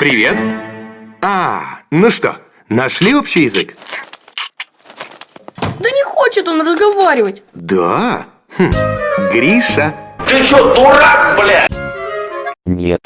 Привет. А, ну что, нашли общий язык? Да не хочет он разговаривать. Да? Хм. Гриша. Ты что, дурак, блядь? Нет.